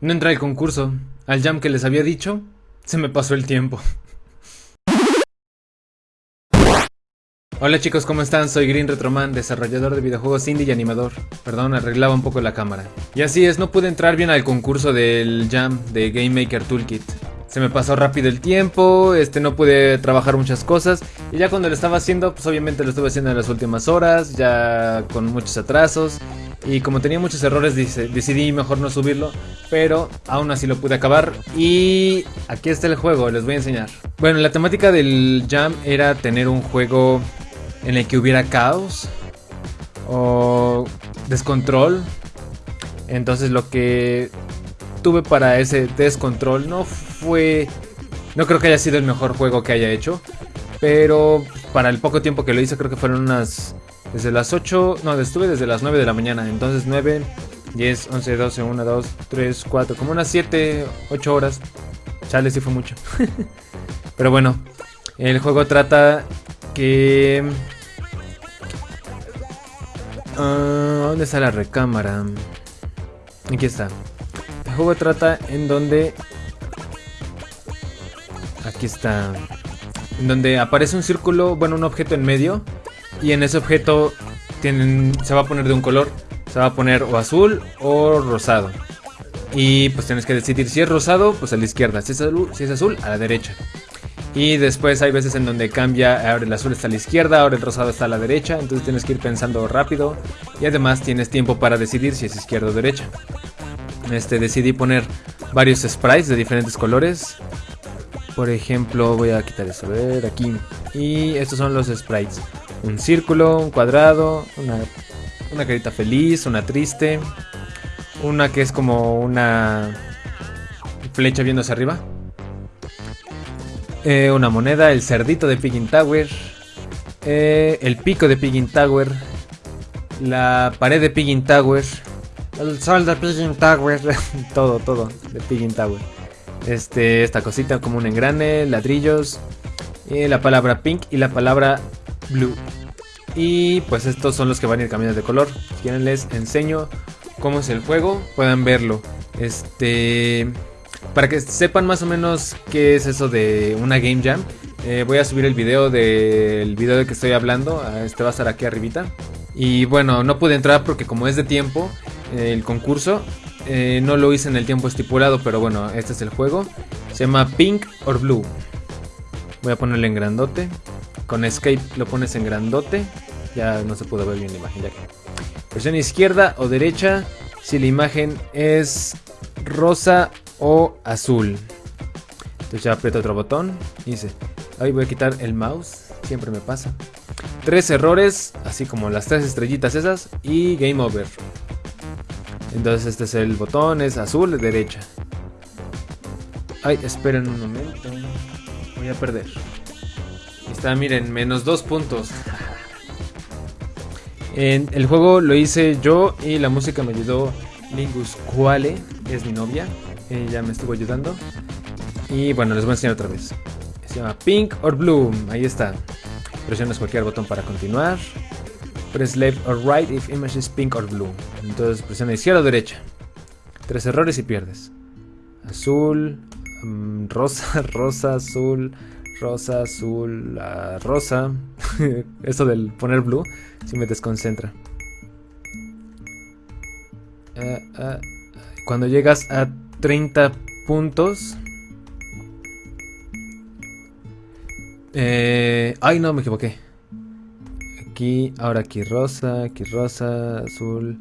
No entré al concurso. Al jam que les había dicho, se me pasó el tiempo. Hola chicos, ¿cómo están? Soy Green Retroman, desarrollador de videojuegos indie y animador. Perdón, arreglaba un poco la cámara. Y así es, no pude entrar bien al concurso del Jam de Game Maker Toolkit. Se me pasó rápido el tiempo, este no pude trabajar muchas cosas y ya cuando lo estaba haciendo, pues obviamente lo estuve haciendo en las últimas horas, ya con muchos atrasos y como tenía muchos errores decidí mejor no subirlo, pero aún así lo pude acabar y aquí está el juego, les voy a enseñar. Bueno, la temática del Jam era tener un juego en el que hubiera caos o descontrol. Entonces lo que tuve para ese descontrol no fue... No creo que haya sido el mejor juego que haya hecho. Pero para el poco tiempo que lo hice creo que fueron unas... Desde las 8... No, estuve desde las 9 de la mañana. Entonces 9, 10, 11, 12, 1, 2, 3, 4... Como unas 7, 8 horas. Chale, sí fue mucho. pero bueno. El juego trata que... Uh, ¿Dónde está la recámara? Aquí está. El juego trata en donde... Aquí está. En donde aparece un círculo, bueno, un objeto en medio. Y en ese objeto tienen, se va a poner de un color. Se va a poner o azul o rosado. Y pues tienes que decidir si es rosado, pues a la izquierda. Si es azul, si es azul a la derecha. Y después hay veces en donde cambia, ahora el azul está a la izquierda, ahora el rosado está a la derecha, entonces tienes que ir pensando rápido y además tienes tiempo para decidir si es izquierda o derecha. Este, decidí poner varios sprites de diferentes colores. Por ejemplo, voy a quitar eso, a ver, aquí. Y estos son los sprites. Un círculo, un cuadrado, una, una carita feliz, una triste, una que es como una flecha viendo hacia arriba. Eh, una moneda, el cerdito de Piggin Tower, eh, el pico de Piggin Tower, la pared de Piggin Tower, el sol de Piggin Tower, todo, todo de Piggin Tower. Este, esta cosita como un engrane, ladrillos, y la palabra pink y la palabra blue. Y pues estos son los que van a ir cambiando de color. Si quieren les enseño cómo es el juego, puedan verlo. Este... Para que sepan más o menos qué es eso de una Game Jam, eh, voy a subir el video del video de que estoy hablando. Ah, este va a estar aquí arribita. Y bueno, no pude entrar porque como es de tiempo, el concurso, eh, no lo hice en el tiempo estipulado, pero bueno, este es el juego. Se llama Pink or Blue. Voy a ponerle en grandote. Con Escape lo pones en grandote. Ya no se pudo ver bien la imagen. Ya que. Izquierda o derecha. Si la imagen es rosa o azul. Entonces ya aprieto otro botón y dice, ahí voy a quitar el mouse, siempre me pasa. Tres errores, así como las tres estrellitas esas y game over. Entonces este es el botón, es azul, derecha. Ay, esperen un momento. Voy a perder. Está, miren, menos dos puntos. En el juego lo hice yo y la música me ayudó Lingus Quale, es mi novia. Ella me estuvo ayudando. Y bueno, les voy a enseñar otra vez. Se llama Pink or Blue. Ahí está. Presionas cualquier botón para continuar. Press left or right if image is pink or blue. Entonces presiona izquierda o derecha. Tres errores y pierdes. Azul, mm, rosa, rosa, azul, rosa, azul, rosa. Eso del poner blue si me desconcentra. Eh, eh, cuando llegas a 30 puntos. Eh, ay, no, me equivoqué. Aquí, ahora aquí rosa, aquí rosa, azul,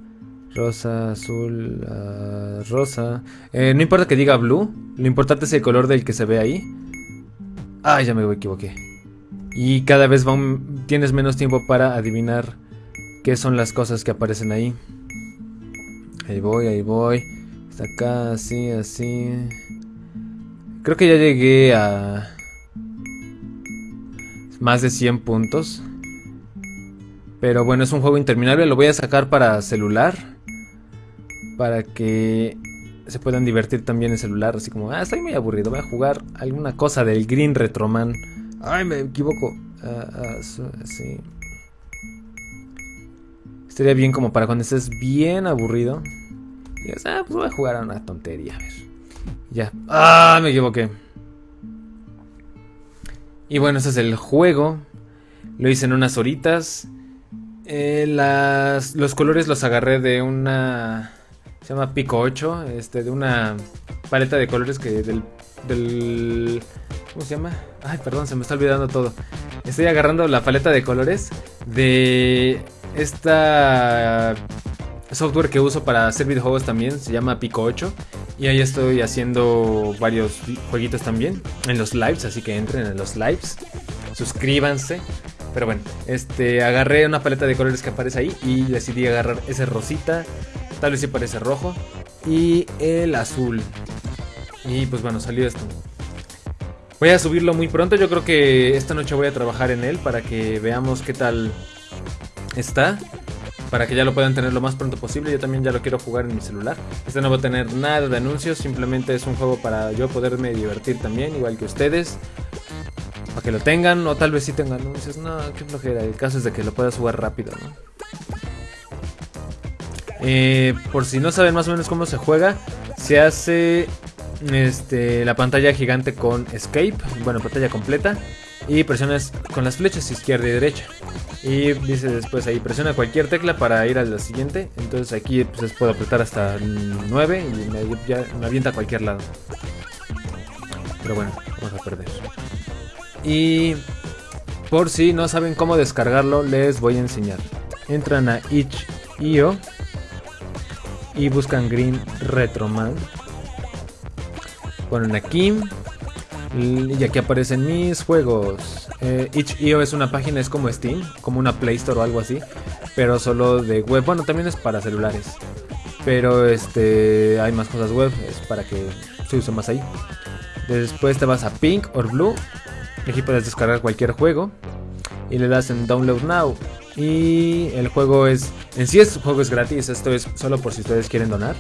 rosa, azul, ah, rosa. Eh, no importa que diga blue, lo importante es el color del que se ve ahí. Ay, ya me equivoqué. Y cada vez tienes menos tiempo para adivinar qué son las cosas que aparecen ahí. Ahí voy, ahí voy. Está acá, así, así. Creo que ya llegué a... Más de 100 puntos. Pero bueno, es un juego interminable. Lo voy a sacar para celular. Para que se puedan divertir también en celular. Así como, ah, estoy muy aburrido. Voy a jugar alguna cosa del Green Retroman. Ay, me equivoco. Ah, sí. Estaría bien como para cuando estés bien aburrido Y dices, ah, pues voy a jugar a una tontería, a ver. Ya. Ah, me equivoqué. Y bueno, ese es el juego. Lo hice en unas horitas. Eh, las, los colores los agarré de una... Se llama Pico 8. Este, de una paleta de colores que del. ¿Cómo se llama? Ay, perdón, se me está olvidando todo. Estoy agarrando la paleta de colores de esta software que uso para hacer videojuegos también. Se llama Pico 8. Y ahí estoy haciendo varios jueguitos también en los lives. Así que entren en los lives. Suscríbanse. Pero bueno, este, agarré una paleta de colores que aparece ahí y decidí agarrar ese rosita, tal vez sí parece rojo, y el azul. Y pues bueno, salió esto. Voy a subirlo muy pronto, yo creo que esta noche voy a trabajar en él para que veamos qué tal está. Para que ya lo puedan tener lo más pronto posible, yo también ya lo quiero jugar en mi celular. Este no va a tener nada de anuncios, simplemente es un juego para yo poderme divertir también, igual que ustedes para que lo tengan, o tal vez sí tengan anuncios. No, qué flojera. El caso es de que lo puedas jugar rápido, ¿no? Eh, por si no saben más o menos cómo se juega, se hace este, la pantalla gigante con Escape, bueno, pantalla completa, y presionas con las flechas izquierda y derecha. Y dice después ahí, presiona cualquier tecla para ir a la siguiente. Entonces aquí pues, puedo apretar hasta 9 y me, me avienta a cualquier lado. Pero bueno, vamos a perder. Y por si no saben cómo descargarlo, les voy a enseñar. Entran a itch.io y buscan Green Retroman. Ponen aquí y aquí aparecen mis juegos. Eh, itch.io es una página, es como Steam, como una Play Store o algo así, pero solo de web. Bueno, también es para celulares, pero este hay más cosas web, es para que se use más ahí. Después te vas a Pink or Blue Aquí puedes descargar cualquier juego y le das en Download Now. Y el juego es, en sí este juego es gratis, esto es solo por si ustedes quieren donar.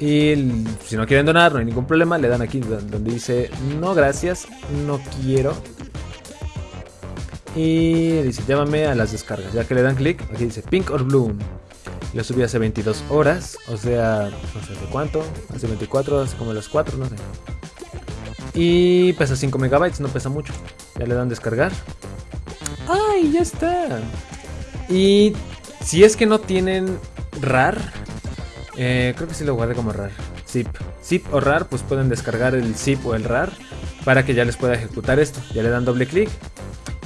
Y si no quieren donar, no hay ningún problema, le dan aquí donde dice no gracias, no quiero. Y dice llámame a las descargas, ya que le dan clic, aquí dice Pink or Blue. Lo subí hace 22 horas, o sea, no sé hace cuánto, hace 24, hace como las 4, no sé. Y pesa 5 megabytes, no pesa mucho. Ya le dan descargar. ¡Ay, ya está! Y si es que no tienen RAR, eh, creo que sí lo guardé como RAR. Zip. Zip o RAR, pues pueden descargar el zip o el RAR para que ya les pueda ejecutar esto. Ya le dan doble clic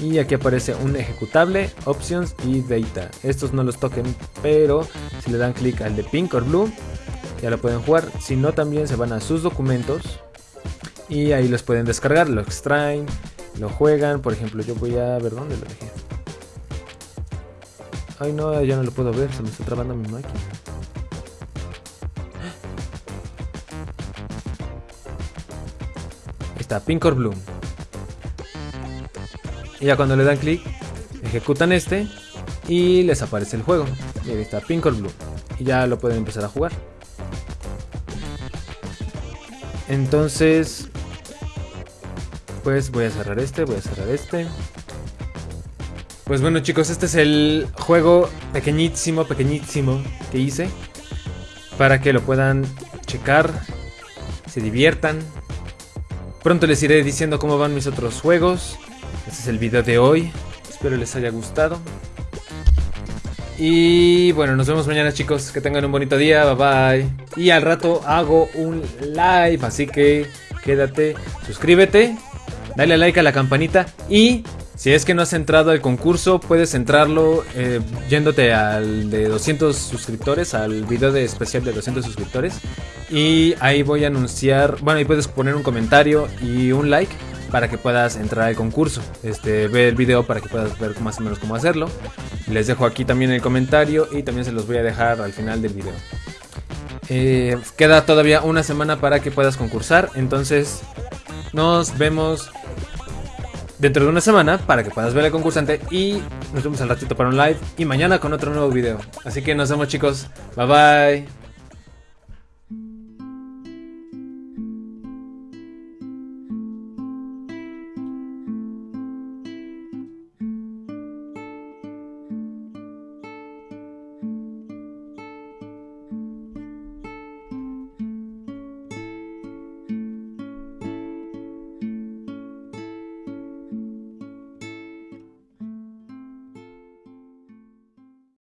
y aquí aparece un ejecutable, options y data. Estos no los toquen, pero si le dan clic al de pink o blue, ya lo pueden jugar. Si no, también se van a sus documentos y ahí los pueden descargar, lo extraen, lo juegan. Por ejemplo, yo voy a ver dónde lo dejé. Ay, no, ya no lo puedo ver, se me está trabando mi máquina. Ahí está, Pink or Bloom. Y ya cuando le dan clic, ejecutan este y les aparece el juego. Y ahí está, Pink or Blue. Y ya lo pueden empezar a jugar. Entonces, pues voy a cerrar este, voy a cerrar este. Pues bueno chicos, este es el juego pequeñísimo, pequeñísimo que hice. Para que lo puedan checar, se diviertan. Pronto les iré diciendo cómo van mis otros juegos. Este es el video de hoy. Espero les haya gustado. Y bueno, nos vemos mañana chicos. Que tengan un bonito día. Bye bye. Y al rato hago un live. Así que quédate, suscríbete dale like a la campanita y si es que no has entrado al concurso, puedes entrarlo eh, yéndote al de 200 suscriptores, al video de especial de 200 suscriptores. Y ahí voy a anunciar, bueno, ahí puedes poner un comentario y un like para que puedas entrar al concurso. Este, ve el video para que puedas ver más o menos cómo hacerlo. Les dejo aquí también el comentario y también se los voy a dejar al final del video. Eh, queda todavía una semana para que puedas concursar, entonces nos vemos dentro de una semana para que puedas ver al concursante y nos vemos al ratito para un live y mañana con otro nuevo video. Así que nos vemos chicos, bye bye.